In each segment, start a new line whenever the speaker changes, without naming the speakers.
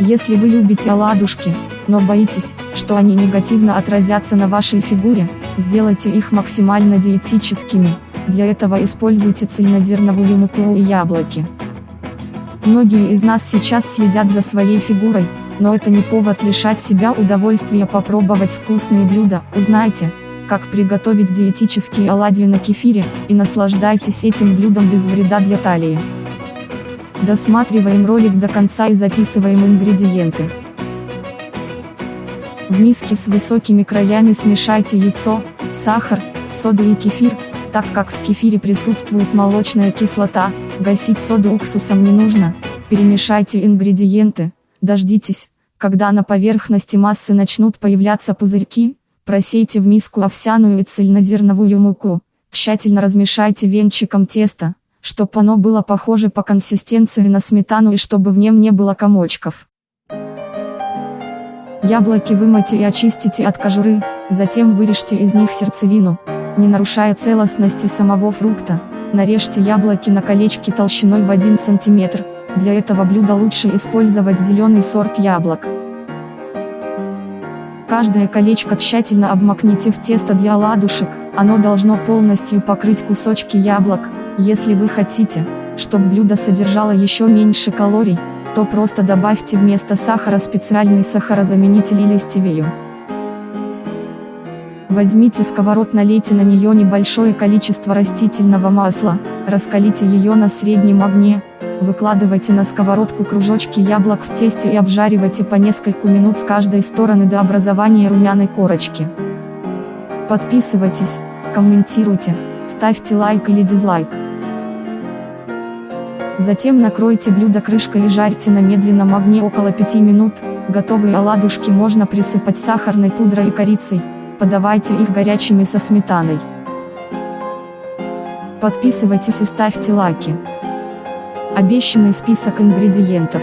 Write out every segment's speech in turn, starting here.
Если вы любите оладушки, но боитесь, что они негативно отразятся на вашей фигуре, сделайте их максимально диетическими, для этого используйте цельнозерновую муку и яблоки. Многие из нас сейчас следят за своей фигурой, но это не повод лишать себя удовольствия попробовать вкусные блюда, узнайте, как приготовить диетические оладьи на кефире, и наслаждайтесь этим блюдом без вреда для талии. Досматриваем ролик до конца и записываем ингредиенты. В миске с высокими краями смешайте яйцо, сахар, соду и кефир, так как в кефире присутствует молочная кислота, гасить соду уксусом не нужно, перемешайте ингредиенты, дождитесь, когда на поверхности массы начнут появляться пузырьки, просейте в миску овсяную и цельнозерновую муку, тщательно размешайте венчиком теста, чтобы оно было похоже по консистенции на сметану и чтобы в нем не было комочков. Яблоки вымойте и очистите от кожуры, затем вырежьте из них сердцевину, не нарушая целостности самого фрукта, нарежьте яблоки на колечки толщиной в 1 см, для этого блюда лучше использовать зеленый сорт яблок. Каждое колечко тщательно обмакните в тесто для оладушек, оно должно полностью покрыть кусочки яблок, если вы хотите, чтобы блюдо содержало еще меньше калорий, то просто добавьте вместо сахара специальный сахарозаменитель или стевию. Возьмите сковород налейте на нее небольшое количество растительного масла, раскалите ее на среднем огне, выкладывайте на сковородку кружочки яблок в тесте и обжаривайте по несколько минут с каждой стороны до образования румяной корочки. Подписывайтесь, комментируйте, ставьте лайк или дизлайк. Затем накройте блюдо крышкой и жарьте на медленном огне около 5 минут, готовые оладушки можно присыпать сахарной пудрой и корицей, подавайте их горячими со сметаной. Подписывайтесь и ставьте лайки. Обещанный список ингредиентов.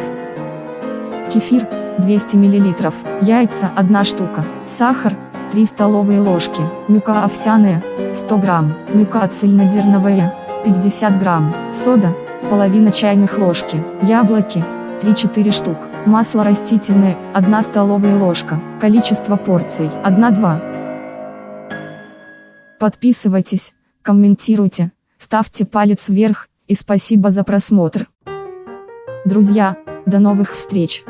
Кефир, 200 мл, яйца, 1 штука, сахар, 3 столовые ложки, мука овсяная, 100 грамм, мука цельнозерновая, 50 грамм, сода, половина чайных ложки, яблоки, 3-4 штук, масло растительное, 1 столовая ложка, количество порций, 1-2. Подписывайтесь, комментируйте, ставьте палец вверх, и спасибо за просмотр. Друзья, до новых встреч!